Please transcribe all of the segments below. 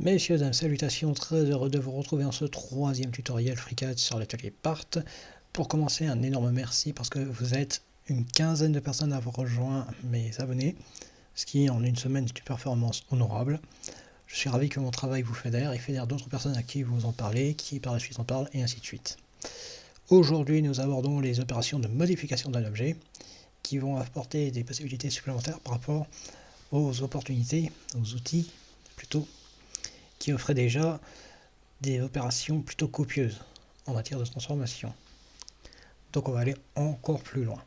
Messieurs, dames, salutations, très heureux de vous retrouver en ce troisième tutoriel FreeCAD sur l'atelier PART. Pour commencer, un énorme merci parce que vous êtes une quinzaine de personnes à avoir rejoint mes abonnés, ce qui en une semaine est une performance honorable. Je suis ravi que mon travail vous fédère et fédère d'autres personnes à qui vous en parlez, qui par la suite en parlent, et ainsi de suite. Aujourd'hui, nous abordons les opérations de modification d'un objet qui vont apporter des possibilités supplémentaires par rapport aux opportunités, aux outils plutôt offrait déjà des opérations plutôt copieuses en matière de transformation. Donc on va aller encore plus loin.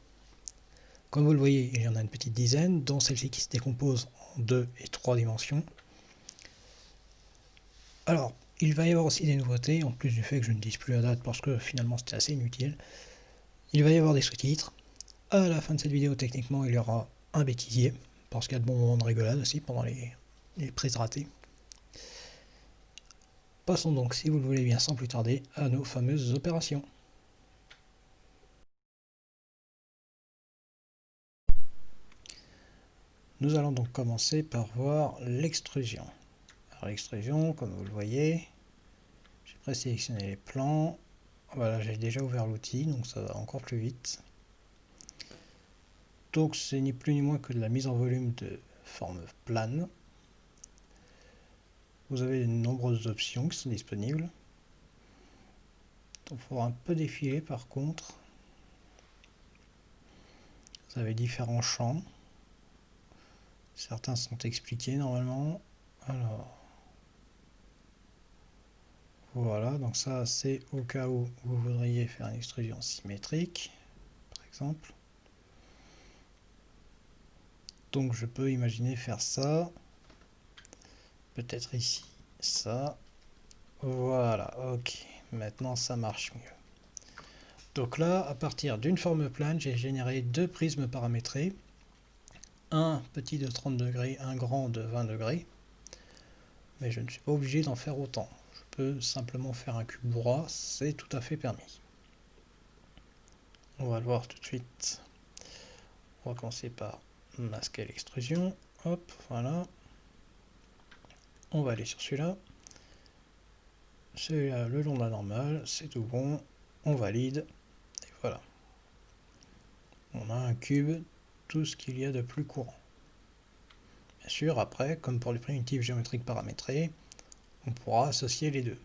Comme vous le voyez, il y en a une petite dizaine, dont celle-ci qui se décompose en deux et trois dimensions. Alors, il va y avoir aussi des nouveautés, en plus du fait que je ne dise plus la date parce que finalement c'était assez inutile. Il va y avoir des sous-titres. À la fin de cette vidéo, techniquement, il y aura un bêtisier, parce qu'il y a de bons moments de rigolade aussi pendant les prises ratées. Passons donc, si vous le voulez bien, sans plus tarder, à nos fameuses opérations. Nous allons donc commencer par voir l'extrusion. Alors l'extrusion, comme vous le voyez, j'ai présélectionné les plans. Voilà, j'ai déjà ouvert l'outil, donc ça va encore plus vite. Donc c'est ni plus ni moins que de la mise en volume de forme plane. Vous avez de nombreuses options qui sont disponibles. Il faudra un peu défiler par contre. Vous avez différents champs. Certains sont expliqués normalement. Alors, voilà, donc ça c'est au cas où vous voudriez faire une extrusion symétrique, par exemple. Donc je peux imaginer faire ça peut-être ici, ça. Voilà, ok. Maintenant, ça marche mieux. Donc là, à partir d'une forme plane, j'ai généré deux prismes paramétrés. Un petit de 30 degrés, un grand de 20 degrés. Mais je ne suis pas obligé d'en faire autant. Je peux simplement faire un cube droit, c'est tout à fait permis. On va le voir tout de suite. On va commencer par masquer l'extrusion. Hop, voilà. On va aller sur celui-là. Celui-là, le long de la normale, c'est tout bon. On valide. Et voilà. On a un cube, tout ce qu'il y a de plus courant. Bien sûr, après, comme pour les primitives géométriques paramétrées, on pourra associer les deux.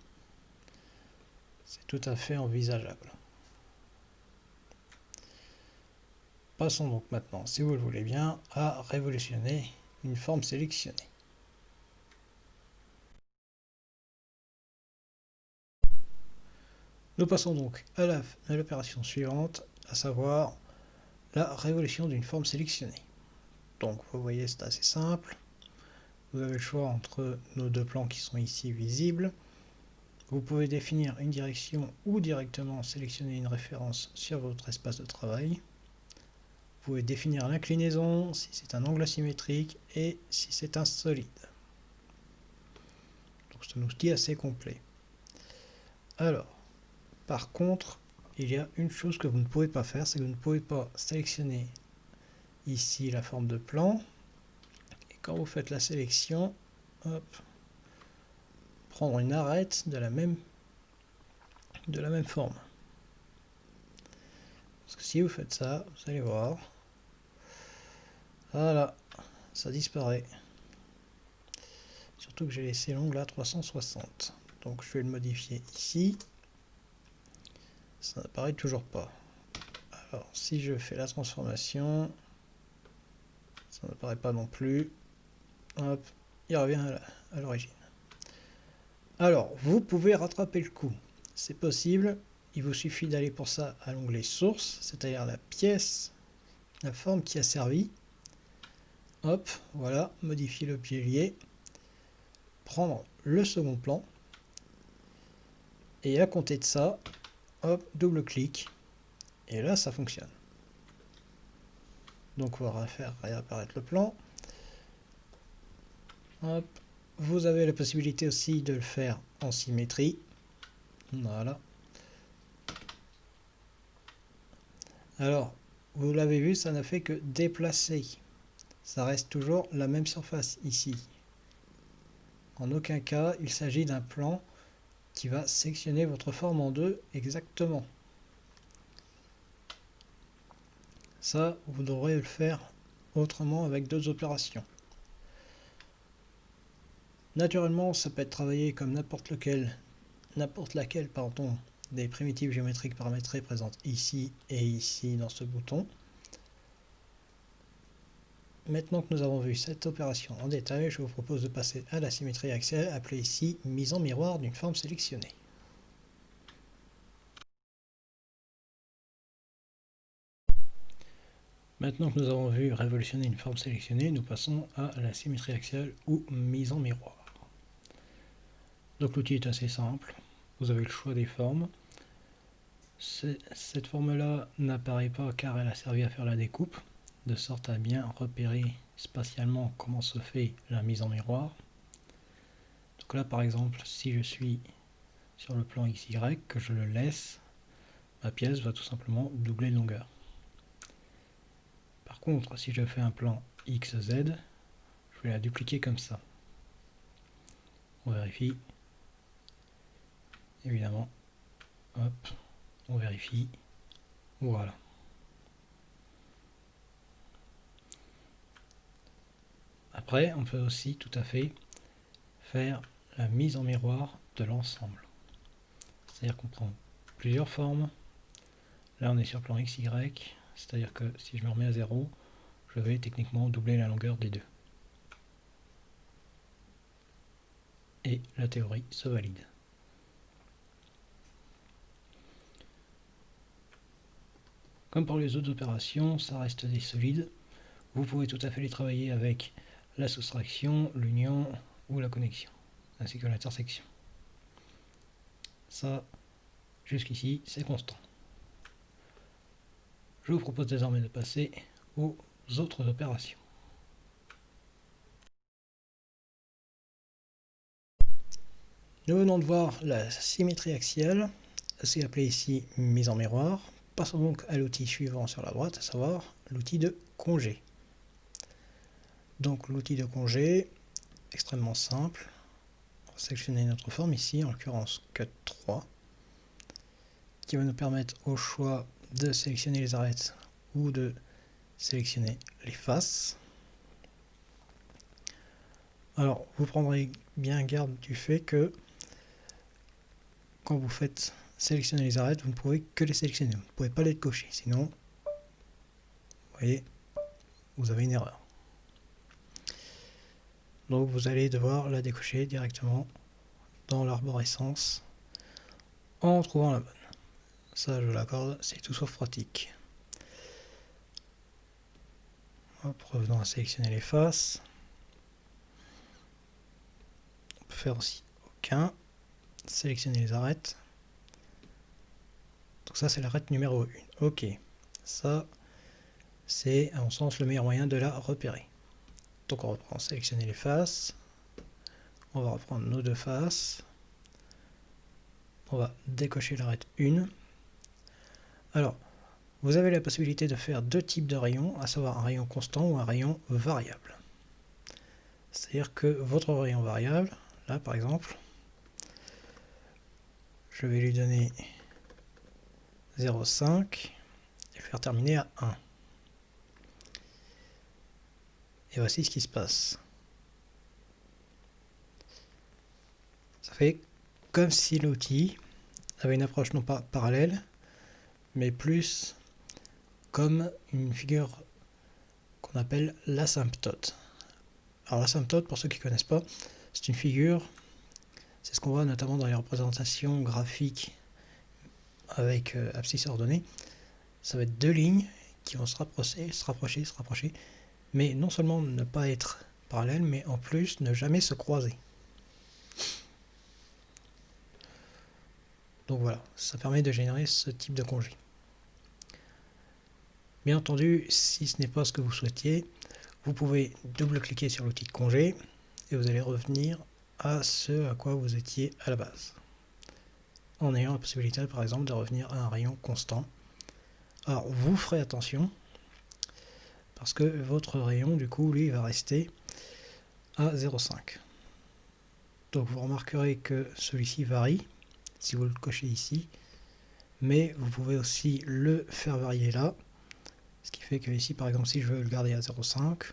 C'est tout à fait envisageable. Passons donc maintenant, si vous le voulez bien, à révolutionner une forme sélectionnée. Nous passons donc à l'opération suivante, à savoir la révolution d'une forme sélectionnée. Donc vous voyez c'est assez simple. Vous avez le choix entre nos deux plans qui sont ici visibles. Vous pouvez définir une direction ou directement sélectionner une référence sur votre espace de travail. Vous pouvez définir l'inclinaison, si c'est un angle asymétrique et si c'est un solide. Donc c'est un outil assez complet. Alors, par contre, il y a une chose que vous ne pouvez pas faire, c'est que vous ne pouvez pas sélectionner ici la forme de plan. Et quand vous faites la sélection, prendre une arête de la même, forme. Parce que si vous faites ça, vous allez voir, voilà, ça disparaît. Surtout que j'ai laissé l'ongle à 360. Donc je vais le modifier ici. Ça n'apparaît toujours pas. Alors, si je fais la transformation, ça n'apparaît pas non plus. Hop, il revient à l'origine. Alors, vous pouvez rattraper le coup. C'est possible. Il vous suffit d'aller pour ça à l'onglet source, c'est-à-dire la pièce, la forme qui a servi. Hop, voilà, modifier le pilier. Prendre le second plan. Et à compter de ça, hop, double clic, et là ça fonctionne. Donc on va faire réapparaître le plan. Hop. Vous avez la possibilité aussi de le faire en symétrie. Voilà. Alors, vous l'avez vu, ça n'a fait que déplacer. Ça reste toujours la même surface ici. En aucun cas, il s'agit d'un plan qui va sectionner votre forme en deux exactement. Ça, vous devrez le faire autrement avec d'autres opérations. Naturellement, ça peut être travaillé comme n'importe laquelle des primitives géométriques paramétrées présentes ici et ici dans ce bouton. Maintenant que nous avons vu cette opération en détail, je vous propose de passer à la symétrie axiale appelée ici mise en miroir d'une forme sélectionnée. Maintenant que nous avons vu révolutionner une forme sélectionnée, nous passons à la symétrie axiale ou mise en miroir. Donc l'outil est assez simple, vous avez le choix des formes. Cette forme-là n'apparaît pas car elle a servi à faire la découpe, de sorte à bien repérer spatialement comment se fait la mise en miroir. Donc là par exemple, si je suis sur le plan XY, que je le laisse, ma pièce va tout simplement doubler de longueur contre, si je fais un plan XZ, je vais la dupliquer comme ça. On vérifie. Évidemment. Hop. On vérifie. Voilà. On peut aussi tout à fait faire la mise en miroir de l'ensemble. C'est-à-dire qu'on prend plusieurs formes. Là, on est sur plan XY. C'est-à-dire que si je me remets à 0, je vais techniquement doubler la longueur des deux. Et la théorie se valide. Comme pour les autres opérations, ça reste des solides. Vous pouvez tout à fait les travailler avec la soustraction, l'union ou la connexion, ainsi que l'intersection. Ça, jusqu'ici, c'est constant. Je vous propose désormais de passer aux autres opérations. Nous venons de voir la symétrie axiale, c'est appelé ici mise en miroir. Passons donc à l'outil suivant sur la droite, à savoir l'outil de congé. Donc l'outil de congé, extrêmement simple. On va sélectionner notre forme ici, en l'occurrence Cut 3, qui va nous permettre au choix de sélectionner les arêtes ou de sélectionner les faces. Alors, vous prendrez bien garde du fait que quand vous faites sélectionner les arêtes, vous ne pouvez que les sélectionner. Vous ne pouvez pas les cocher, sinon, vous voyez, vous avez une erreur. Donc vous allez devoir la décocher directement dans l'arborescence en trouvant la bonne. Ça, je l'accorde, c'est tout sauf pratique. revenons à sélectionner les faces. On peut faire aussi aucun. Sélectionner les arêtes. Donc ça, c'est l'arête numéro 1. Ok. Ça, c'est à mon sens le meilleur moyen de la repérer. Donc on reprend sélectionner les faces. On va reprendre nos deux faces. On va décocher l'arête 1. Alors, vous avez la possibilité de faire deux types de rayons, à savoir un rayon constant ou un rayon variable. C'est-à-dire que votre rayon variable, là par exemple, je vais lui donner 0,5 et faire terminer à 1. Et voici ce qui se passe. Ça fait comme si l'outil avait une approche non pas parallèle, mais plus comme une figure qu'on appelle l'asymptote. Alors l'asymptote, pour ceux qui ne connaissent pas, c'est une figure, c'est ce qu'on voit notamment dans les représentations graphiques avec euh, abscisse ordonnée. Ça va être deux lignes qui vont se rapprocher, se rapprocher, se rapprocher, mais non seulement ne pas être parallèles, mais en plus ne jamais se croiser. Donc voilà, ça permet de générer ce type de congé. Bien entendu, si ce n'est pas ce que vous souhaitiez, vous pouvez double-cliquer sur l'outil congé et vous allez revenir à ce à quoi vous étiez à la base. En ayant la possibilité, par exemple, de revenir à un rayon constant. Alors, vous ferez attention, parce que votre rayon, du coup, lui, va rester à 0,5. Donc vous remarquerez que celui-ci varie, si vous le cochez ici, mais vous pouvez aussi le faire varier là, ce qui fait que ici par exemple si je veux le garder à 0,5,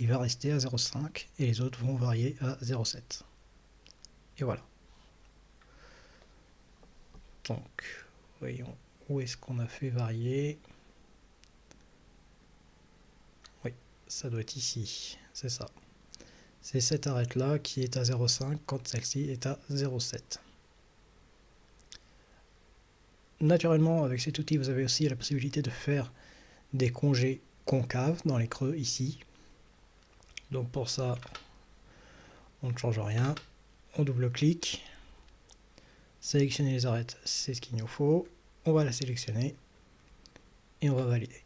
il va rester à 0,5 et les autres vont varier à 0,7. Et voilà. Donc, voyons où est-ce qu'on a fait varier. Oui, ça doit être ici, c'est ça. C'est cette arête-là qui est à 0,5 quand celle-ci est à 0,7. Naturellement, avec cet outil, vous avez aussi la possibilité de faire des congés concaves dans les creux ici. Donc pour ça, on ne change rien. On double-clique. Sélectionner les arêtes, c'est ce qu'il nous faut. On va la sélectionner et on va valider.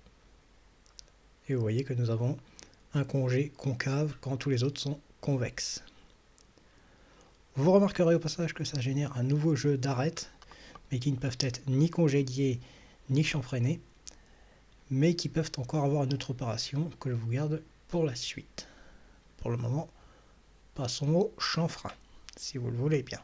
Et vous voyez que nous avons un congé concave quand tous les autres sont convexes. Vous remarquerez au passage que ça génère un nouveau jeu d'arêtes, mais qui ne peuvent être ni congédiés ni chanfreinés, mais qui peuvent encore avoir une autre opération que je vous garde pour la suite. Pour le moment, passons au chanfrein, si vous le voulez bien.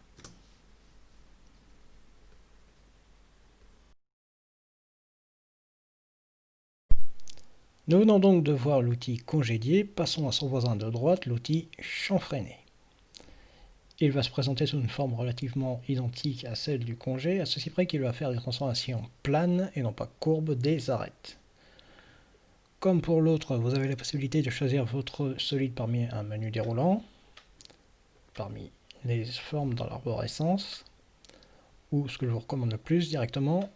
Nous venons donc de voir l'outil congédier, passons à son voisin de droite, l'outil chanfreiner. Il va se présenter sous une forme relativement identique à celle du congé, à ceci près qu'il va faire des transformations planes et non pas courbes des arêtes. Comme pour l'autre, vous avez la possibilité de choisir votre solide parmi un menu déroulant, parmi les formes dans l'arborescence, ou ce que je vous recommande le plus directement,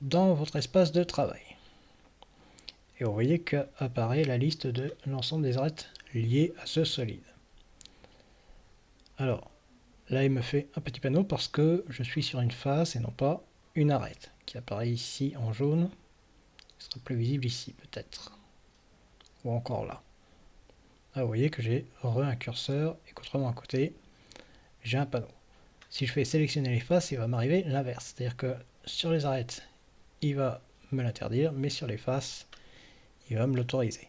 dans votre espace de travail. Et vous voyez qu'apparaît la liste de l'ensemble des arêtes liées à ce solide. Alors, là il me fait un petit panneau parce que je suis sur une face et non pas une arête, qui apparaît ici en jaune ce sera plus visible ici peut-être. Ou encore là. Là vous voyez que j'ai re un curseur et qu'autrement à côté, j'ai un panneau. Si je fais sélectionner les faces, il va m'arriver l'inverse. C'est-à-dire que sur les arêtes, il va me l'interdire, mais sur les faces, il va me l'autoriser.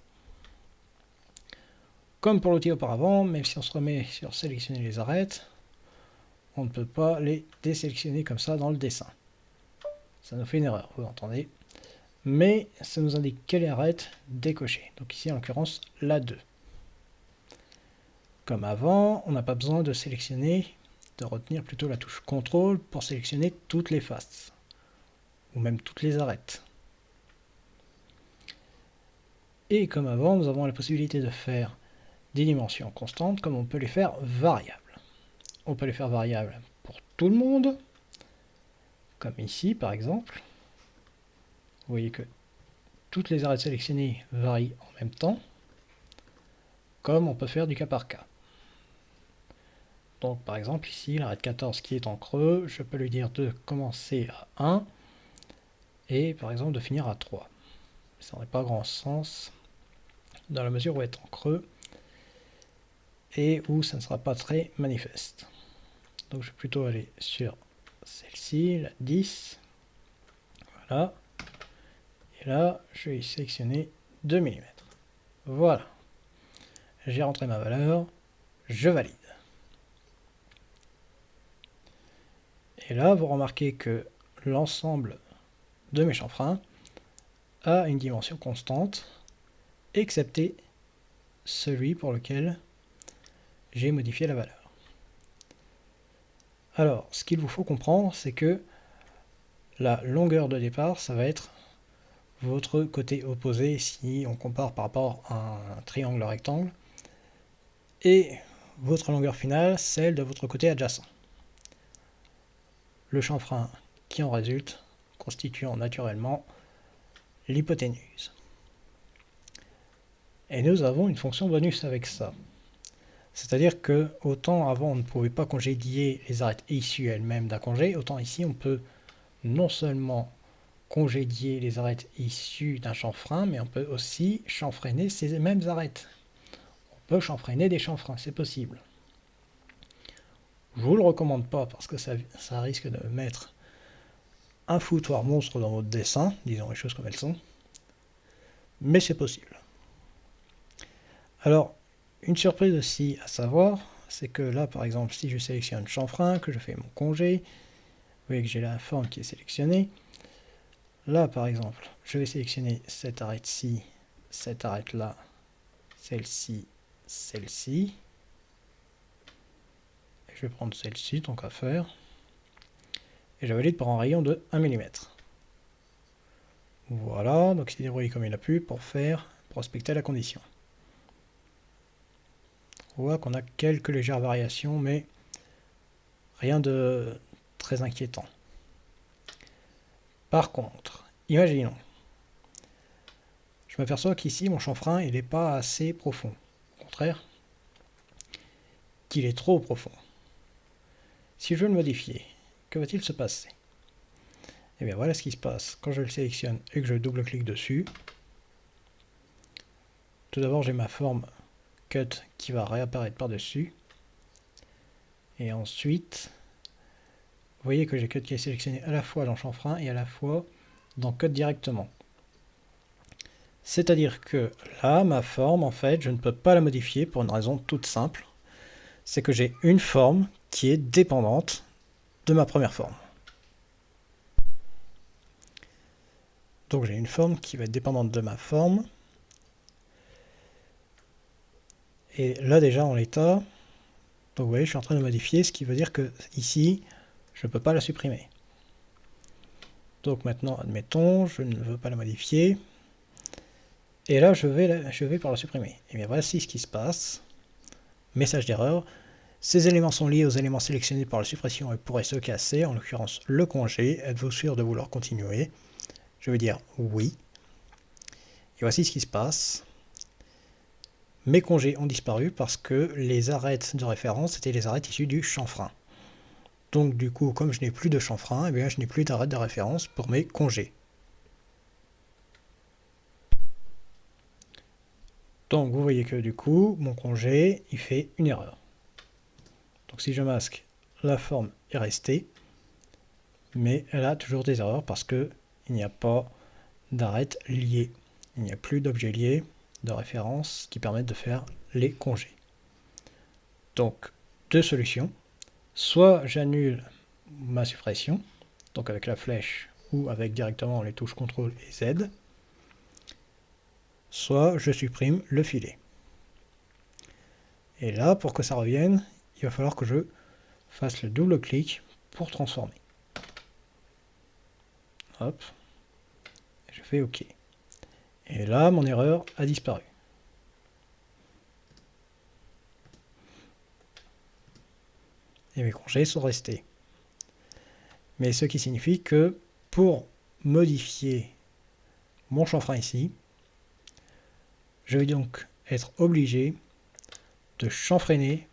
Comme pour l'outil auparavant, même si on se remet sur sélectionner les arêtes, on ne peut pas les désélectionner comme ça dans le dessin. Ça nous fait une erreur, vous entendez mais ça nous indique quelle arête décocher. Donc ici en l'occurrence la 2. Comme avant, on n'a pas besoin de sélectionner, de retenir plutôt la touche CTRL pour sélectionner toutes les faces, ou même toutes les arêtes. Et comme avant, nous avons la possibilité de faire des dimensions constantes, comme on peut les faire variables. On peut les faire variables pour tout le monde, comme ici par exemple. Vous voyez que toutes les arêtes sélectionnées varient en même temps, comme on peut faire du cas par cas. Donc par exemple ici, l'arête 14 qui est en creux, je peux lui dire de commencer à 1 et par exemple de finir à 3. Ça n'aurait pas grand sens dans la mesure où est en creux et où ça ne sera pas très manifeste. Donc je vais plutôt aller sur celle-ci, la 10. Voilà. Et là, je vais sélectionner 2 mm. Voilà. J'ai rentré ma valeur, je valide. Et là, vous remarquez que l'ensemble de mes chanfreins a une dimension constante, excepté celui pour lequel j'ai modifié la valeur. Alors, ce qu'il vous faut comprendre, c'est que la longueur de départ, ça va être votre côté opposé si on compare par rapport à un triangle rectangle, et votre longueur finale, celle de votre côté adjacent. Le chanfrein qui en résulte constituant naturellement l'hypoténuse. Et nous avons une fonction bonus avec ça. C'est-à-dire que autant avant on ne pouvait pas congédier les arêtes issues elles-mêmes d'un congé, autant ici on peut non seulement congédier les arêtes issues d'un chanfrein, mais on peut aussi chanfreiner ces mêmes arêtes. On peut chanfreiner des chanfreins, c'est possible. Je vous le recommande pas parce que ça, ça risque de mettre un foutoir monstre dans votre dessin, disons les choses comme elles sont, mais c'est possible. Alors, une surprise aussi à savoir, c'est que là, par exemple, si je sélectionne chanfrein, que je fais mon congé, vous voyez que j'ai la forme qui est sélectionnée. Là, par exemple, je vais sélectionner cette arête-ci, cette arête-là, celle-ci, celle-ci. Je vais prendre celle-ci, tant qu'à faire. Et je valide pour un rayon de 1 mm. Voilà, donc il s'est débrouillé comme il a pu pour faire, prospecter la condition. On voit qu'on a quelques légères variations, mais rien de très inquiétant. Par contre, imaginons, je m'aperçois qu'ici mon chanfrein il n'est pas assez profond. Au contraire, qu'il est trop profond. Si je veux le modifier, que va-t-il se passer? Et eh bien voilà ce qui se passe quand je le sélectionne et que je double-clique dessus. Tout d'abord j'ai ma forme cut qui va réapparaître par-dessus. Et ensuite, vous voyez que j'ai cut qui est sélectionné à la fois dans chanfrein et à la fois dans cut directement. C'est-à-dire que là, ma forme, en fait, je ne peux pas la modifier pour une raison toute simple. C'est que j'ai une forme qui est dépendante de ma première forme. Donc j'ai une forme qui va être dépendante de ma forme. Et là déjà en l'état, vous voyez je suis en train de modifier, ce qui veut dire que ici, je ne peux pas la supprimer. Donc maintenant, admettons, je ne veux pas la modifier. Et là, je vais, je vais pour la supprimer. Et bien voici ce qui se passe. Message d'erreur. Ces éléments sont liés aux éléments sélectionnés par la suppression et pourraient se casser, en l'occurrence le congé. Êtes-vous sûr de vouloir continuer? Je vais dire oui. Et voici ce qui se passe. Mes congés ont disparu parce que les arêtes de référence étaient les arêtes issues du chanfrein. Donc du coup, comme je n'ai plus de chanfrein, eh bien, je n'ai plus d'arête de référence pour mes congés. Donc vous voyez que du coup, mon congé, il fait une erreur. Donc si je masque, la forme est restée, mais elle a toujours des erreurs parce que il n'y a pas d'arête liée. Il n'y a plus d'objet lié de référence qui permettent de faire les congés. Donc, deux solutions. Soit j'annule ma suppression, donc avec la flèche ou avec directement les touches CTRL et Z, soit je supprime le filet. Et là, pour que ça revienne, il va falloir que je fasse le double clic pour transformer. Hop. je fais OK. Et là, mon erreur a disparu. Et mes congés sont restés. Mais ce qui signifie que pour modifier mon chanfrein ici, je vais donc être obligé de chanfreiner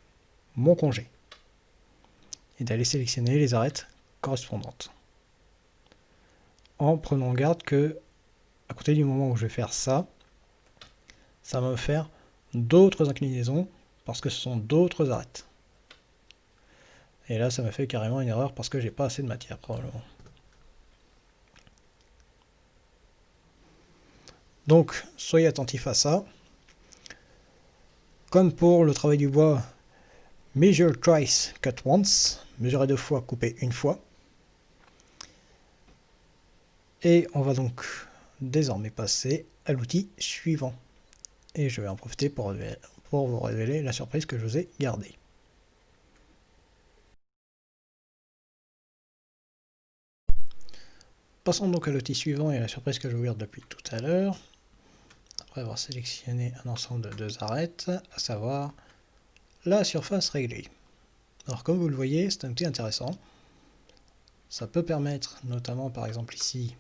mon congé et d'aller sélectionner les arêtes correspondantes. En prenant garde que, à côté du moment où je vais faire ça, ça va me faire d'autres inclinaisons parce que ce sont d'autres arêtes. Et là, ça me fait carrément une erreur parce que j'ai pas assez de matière probablement. Donc, soyez attentifs à ça. Comme pour le travail du bois, Measure twice, cut once. Mesurer deux fois, couper une fois. Et on va donc désormais passer à l'outil suivant. Et je vais en profiter pour, vous révéler la surprise que je vous ai gardée. Passons donc à l'outil suivant et à la surprise que je vous garde depuis tout à l'heure. Après avoir sélectionné un ensemble de deux arêtes, à savoir la surface réglée. Alors comme vous le voyez, c'est un outil intéressant. Ça peut permettre, notamment par exemple ici,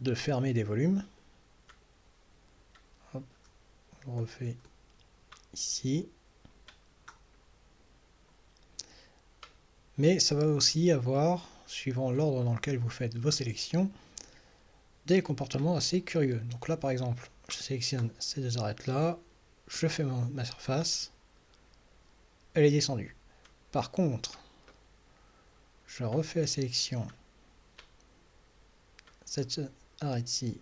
de fermer des volumes. Hop, je refais ici. Mais ça va aussi avoir, suivant l'ordre dans lequel vous faites vos sélections, des comportements assez curieux. Donc là par exemple, je sélectionne ces deux arêtes là, je fais ma surface, elle est descendue. Par contre, je refais la sélection. Cette arête-ci,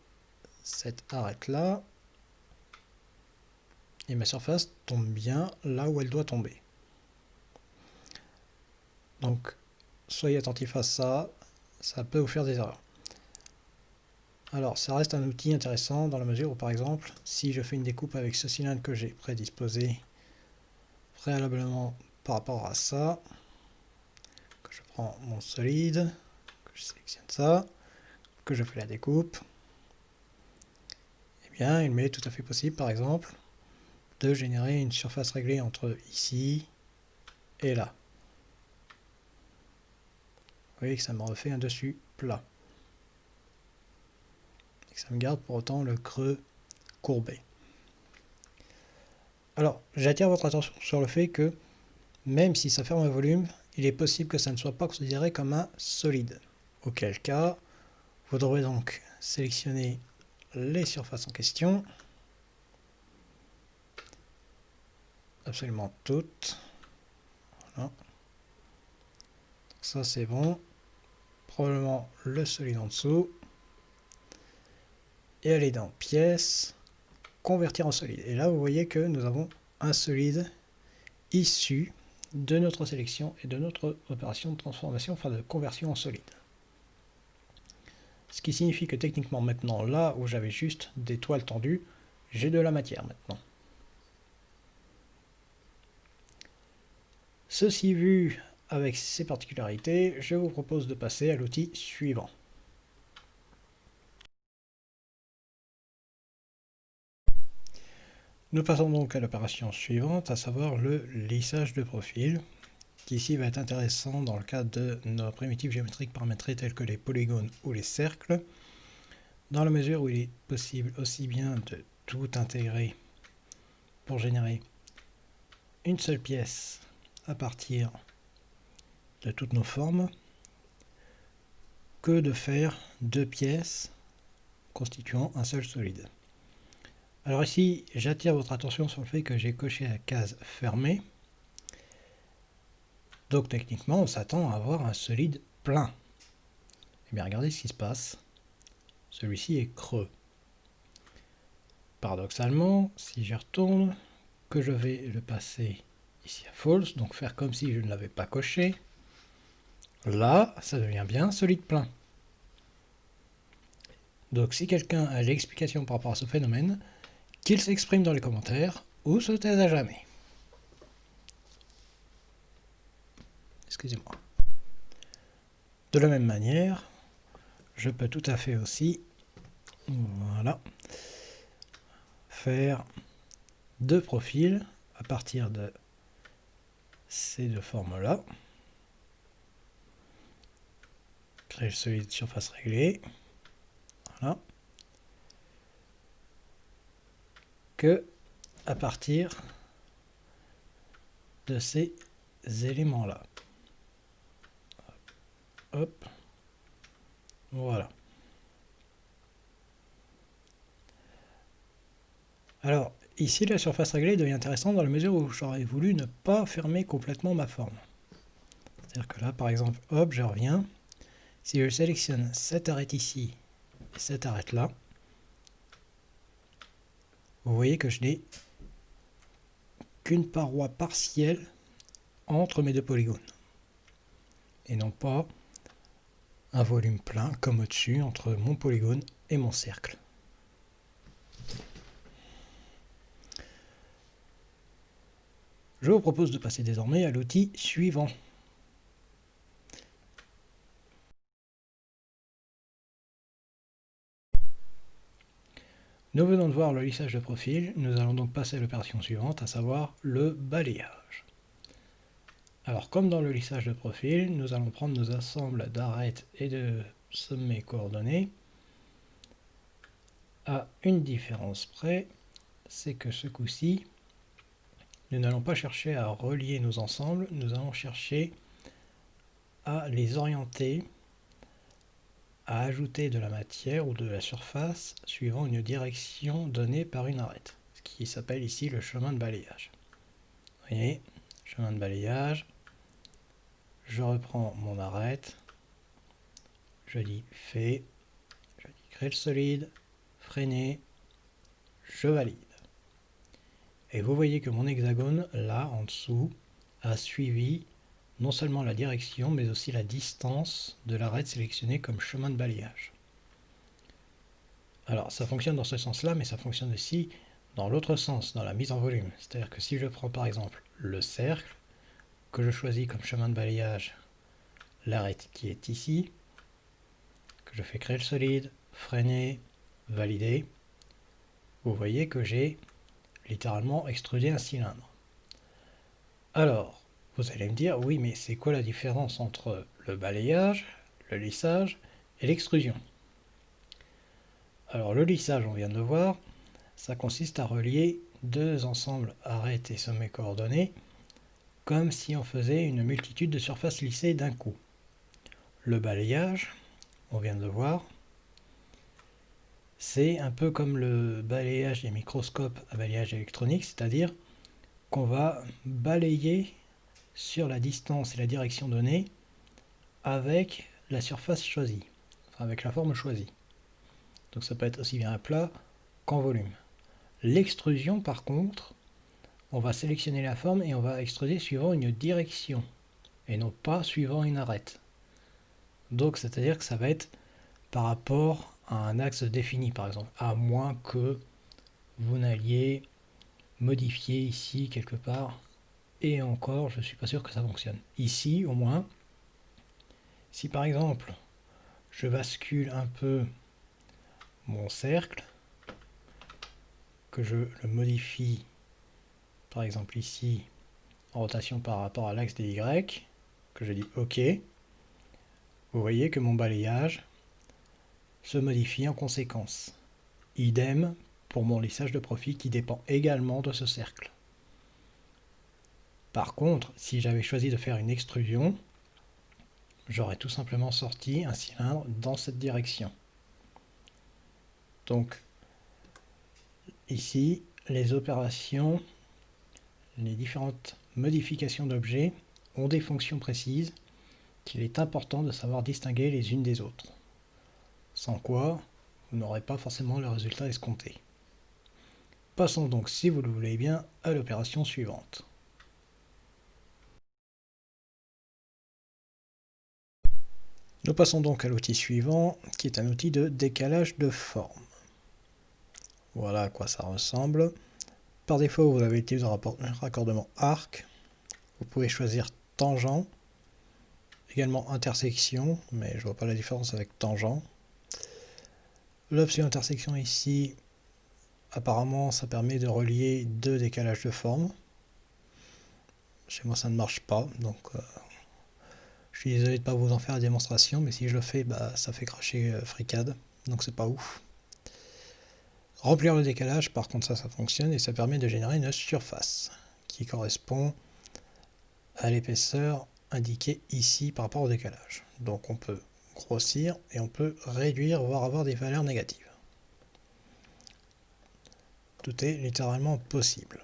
cette arête-là. Et ma surface tombe bien là où elle doit tomber. Donc soyez attentifs à ça, ça peut vous faire des erreurs. Alors ça reste un outil intéressant dans la mesure où par exemple si je fais une découpe avec ce cylindre que j'ai prédisposé préalablement par rapport à ça, que je prends mon solide, que je sélectionne ça, que je fais la découpe, eh bien il m'est tout à fait possible par exemple de générer une surface réglée entre ici et là. Vous voyez que ça me refait un dessus plat. Et que ça me garde pour autant le creux courbé. Alors, j'attire votre attention sur le fait que même si ça ferme un volume, il est possible que ça ne soit pas considéré comme un solide. Auquel cas, devrez donc sélectionner les surfaces en question. Absolument toutes. Voilà. Ça c'est bon. Probablement le solide en dessous. Et aller dans pièces, convertir en solide. Et là vous voyez que nous avons un solide issu de notre sélection et de notre opération de transformation, enfin de conversion en solide. Ce qui signifie que techniquement maintenant, là où j'avais juste des toiles tendues, j'ai de la matière maintenant. Ceci vu avec ses particularités, je vous propose de passer à l'outil suivant. Nous passons donc à l'opération suivante, à savoir le lissage de profil qui ici va être intéressant dans le cadre de nos primitives géométriques paramétrées telles que les polygones ou les cercles, dans la mesure où il est possible aussi bien de tout intégrer pour générer une seule pièce à partir de toutes nos formes, que de faire deux pièces constituant un seul solide. Alors ici, j'attire votre attention sur le fait que j'ai coché la case fermée, donc techniquement, on s'attend à avoir un solide plein. Eh bien, regardez ce qui se passe. Celui-ci est creux. Paradoxalement, si je retourne, que je vais le passer ici à false, donc faire comme si je ne l'avais pas coché, là, ça devient bien solide plein. Donc si quelqu'un a l'explication par rapport à ce phénomène, qu'il s'exprime dans les commentaires ou se taise à jamais. Excusez-moi. De la même manière, je peux tout à fait aussi, voilà, faire deux profils à partir de ces deux formes-là. Créer le solide surface réglée. Voilà. Que à partir de ces éléments-là. Voilà. Alors, ici, la surface réglée devient intéressante dans la mesure où j'aurais voulu ne pas fermer complètement ma forme. C'est-à-dire que là, par exemple, hop, je reviens. Si je sélectionne cette arête ici et cette arête là, vous voyez que je n'ai qu'une paroi partielle entre mes deux polygones. Et non pas un volume plein comme au-dessus entre mon polygone et mon cercle. Je vous propose de passer désormais à l'outil suivant. Nous venons de voir le lissage de profil, nous allons donc passer à l'opération suivante, à savoir le balayage. Alors comme dans le lissage de profil, nous allons prendre nos ensembles d'arêtes et de sommets coordonnés à une différence près, c'est que ce coup-ci, nous n'allons pas chercher à relier nos ensembles, nous allons chercher à les orienter, à ajouter de la matière ou de la surface suivant une direction donnée par une arête, ce qui s'appelle ici le chemin de balayage. Vous voyez, chemin de balayage, je reprends mon arête, je dis fait, je dis créer le solide, freiner, je valide. Et vous voyez que mon hexagone, là, en dessous, a suivi non seulement la direction, mais aussi la distance de l'arête sélectionnée comme chemin de balayage. Alors, ça fonctionne dans ce sens-là, mais ça fonctionne aussi dans l'autre sens, dans la mise en volume. C'est-à-dire que si je prends par exemple le cercle, que je choisis comme chemin de balayage l'arête qui est ici, que je fais créer le solide, freiner, valider, vous voyez que j'ai littéralement extrudé un cylindre. Alors, vous allez me dire, oui, mais c'est quoi la différence entre le balayage, le lissage et l'extrusion? Alors, le lissage, on vient de le voir, ça consiste à relier deux ensembles arêtes et sommets coordonnés, comme si on faisait une multitude de surfaces lissées d'un coup. Le balayage, on vient de le voir, c'est un peu comme le balayage des microscopes à balayage électronique, c'est-à-dire qu'on va balayer sur la distance et la direction donnée avec la surface choisie, enfin avec la forme choisie. Donc ça peut être aussi bien un plat qu'en volume. L'extrusion par contre, on va sélectionner la forme et on va extruder suivant une direction et non pas suivant une arête. Donc c'est-à-dire que ça va être par rapport à un axe défini par exemple, à moins que vous n'alliez modifier ici quelque part et encore je suis pas sûr que ça fonctionne. Ici au moins, si par exemple je bascule un peu mon cercle, que je le modifie par exemple ici en rotation par rapport à l'axe des Y, que je dis OK, vous voyez que mon balayage se modifie en conséquence. Idem pour mon lissage de profil qui dépend également de ce cercle. Par contre, si j'avais choisi de faire une extrusion, j'aurais tout simplement sorti un cylindre dans cette direction. Donc, ici, les opérations, les différentes modifications d'objets ont des fonctions précises qu'il est important de savoir distinguer les unes des autres sans quoi vous n'aurez pas forcément le résultat escompté. Passons donc, si vous le voulez bien, à l'opération suivante. Nous passons donc à l'outil suivant, qui est un outil de décalage de forme. Voilà à quoi ça ressemble. Par défaut, vous avez utilisé un raccordement arc. Vous pouvez choisir tangent, également intersection, mais je vois pas la différence avec tangent. L'option intersection ici, apparemment ça permet de relier deux décalages de forme. Chez moi ça ne marche pas, donc euh, je suis désolé de ne pas vous en faire la démonstration, mais si je le fais, bah, ça fait cracher euh, FreeCAD, donc c'est pas ouf. Remplir le décalage, par contre ça, ça fonctionne et ça permet de générer une surface qui correspond à l'épaisseur indiquée ici par rapport au décalage. Donc on peut grossir et on peut réduire, voire avoir des valeurs négatives. Tout est littéralement possible.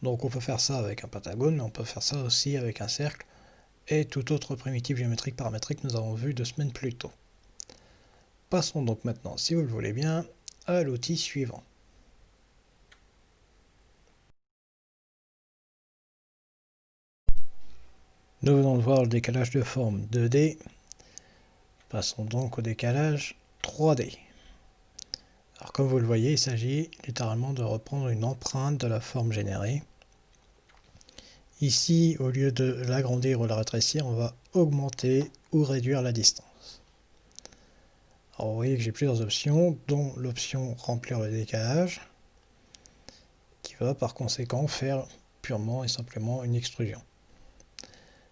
Donc on peut faire ça avec un pentagone, mais on peut faire ça aussi avec un cercle et tout autre primitive géométrique paramétrique que nous avons vu deux semaines plus tôt. Passons donc maintenant, si vous le voulez bien, à l'outil suivant. Nous venons de voir le décalage de forme 2D. Passons donc au décalage 3D. Alors comme vous le voyez, il s'agit littéralement de reprendre une empreinte de la forme générée. Ici, au lieu de l'agrandir ou la rétrécir, on va augmenter ou réduire la distance. Vous voyez que j'ai plusieurs options, dont l'option remplir le décalage, qui va par conséquent faire purement et simplement une extrusion.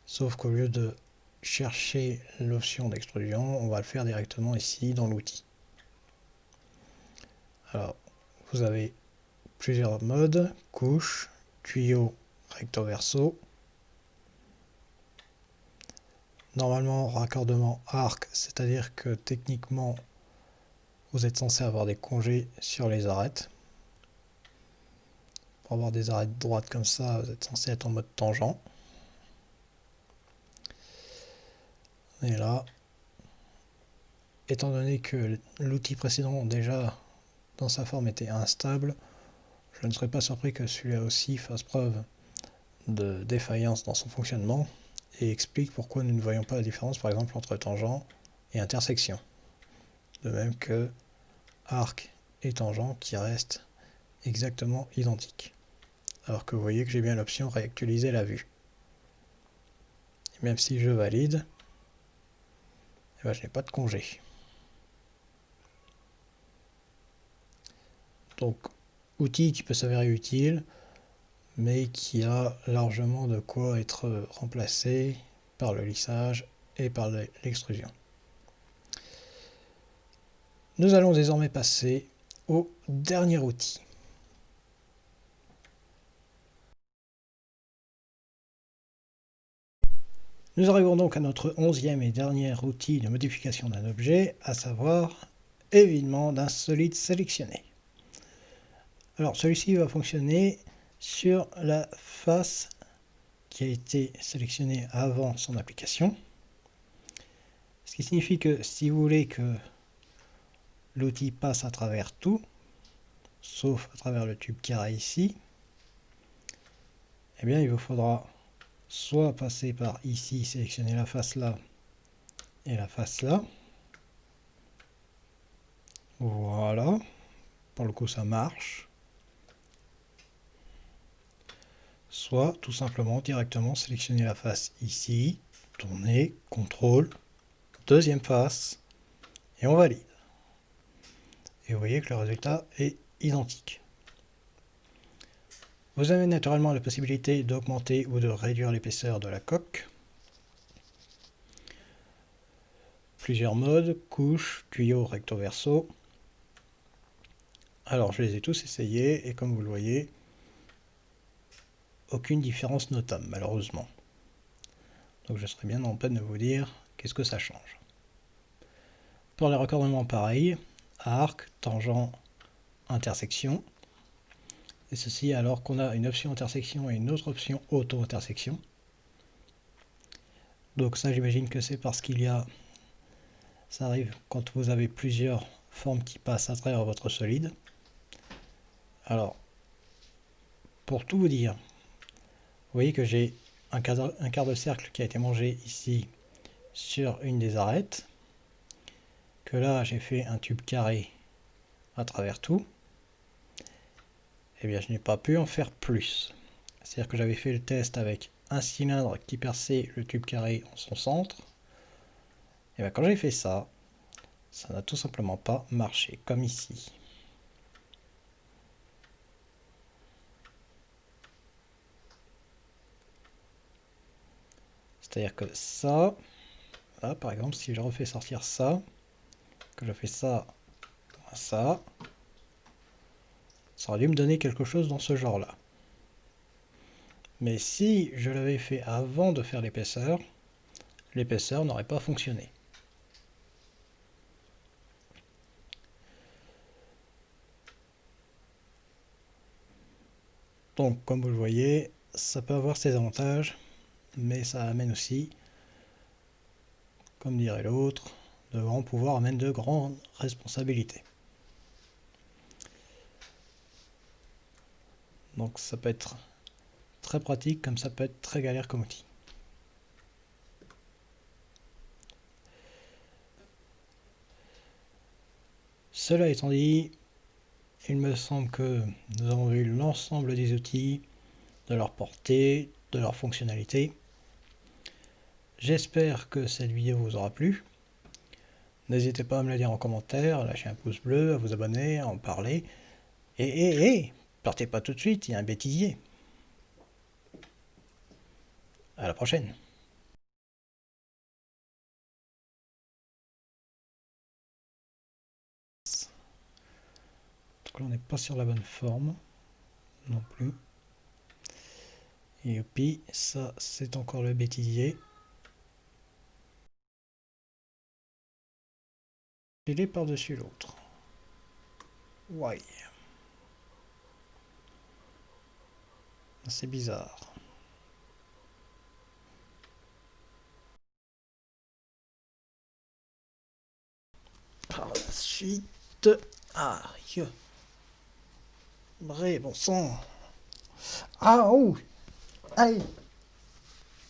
Sauf qu'au lieu de chercher l'option d'extrusion, on va le faire directement ici dans l'outil. Alors, vous avez plusieurs modes, couche, tuyau, recto verso. Normalement, raccordement arc, c'est-à-dire que techniquement, vous êtes censé avoir des congés sur les arêtes. Pour avoir des arêtes droites comme ça, vous êtes censé être en mode tangent. Et là, étant donné que l'outil précédent déjà dans sa forme était instable, Je ne serais pas surpris que celui-là aussi fasse preuve de défaillance dans son fonctionnement et explique pourquoi nous ne voyons pas la différence par exemple entre tangent et intersection. De même que arc et tangent qui restent exactement identiques. Alors que vous voyez que j'ai bien l'option réactualiser la vue. Même si je valide, eh ben, je n'ai pas de congé. Donc, outil qui peut s'avérer utile, mais qui a largement de quoi être remplacé par le lissage et par l'extrusion. Nous allons désormais passer au dernier outil. Nous arrivons donc à notre onzième et dernier outil de modification d'un objet, à savoir évidemment d'un solide sélectionné. Alors celui-ci va fonctionner sur la face qui a été sélectionnée avant son application. Ce qui signifie que si vous voulez que l'outil passe à travers tout, sauf à travers le tube carré ici, eh bien il vous faudra soit passer par ici, sélectionner la face là et la face là. Voilà. Pour le coup ça marche. Soit tout simplement directement sélectionner la face ici, tourner, contrôle, deuxième face, et on valide. Et vous voyez que le résultat est identique. Vous avez naturellement la possibilité d'augmenter ou de réduire l'épaisseur de la coque. Plusieurs modes, couche, tuyau, recto verso. Alors je les ai tous essayés et comme vous le voyez, aucune différence notable, malheureusement. Donc je serais bien en peine de vous dire qu'est-ce que ça change. Pour les raccordements pareil, arc, tangent, intersection. Et ceci alors qu'on a une option intersection et une autre option auto-intersection. Donc ça j'imagine que c'est parce qu'il y a... Ça arrive quand vous avez plusieurs formes qui passent à travers votre solide. Alors, pour tout vous dire, vous voyez que j'ai un quart, de cercle qui a été mangé ici sur une des arêtes. Que là, j'ai fait un tube carré à travers tout. Eh bien, je n'ai pas pu en faire plus. C'est-à-dire que j'avais fait le test avec un cylindre qui perçait le tube carré en son centre. Et bien, quand j'ai fait ça, ça n'a tout simplement pas marché, comme ici. C'est-à-dire que ça, là, par exemple, si je refais sortir ça, que je fais ça, ça, ça aurait dû me donner quelque chose dans ce genre-là. Mais si je l'avais fait avant de faire l'épaisseur, l'épaisseur n'aurait pas fonctionné. Donc, comme vous le voyez, ça peut avoir ses avantages mais ça amène aussi, comme dirait l'autre, de grands pouvoirs amènent de grandes responsabilités. Donc ça peut être très pratique comme ça peut être très galère comme outil. Cela étant dit, il me semble que nous avons vu l'ensemble des outils, de leur portée, de leur fonctionnalité. J'espère que cette vidéo vous aura plu. N'hésitez pas à me le dire en commentaire, à lâcher un pouce bleu, à vous abonner, à en parler. Et, et, et, partez pas tout de suite, il y a un bêtisier. À la prochaine. Donc là, on n'est pas sur la bonne forme non plus. Puis, ça, c'est encore le bêtisier. Il est par-dessus l'autre. Ouais. C'est bizarre. Par la suite... Aïe Bref, bon sang. Ah, oh เอ้ย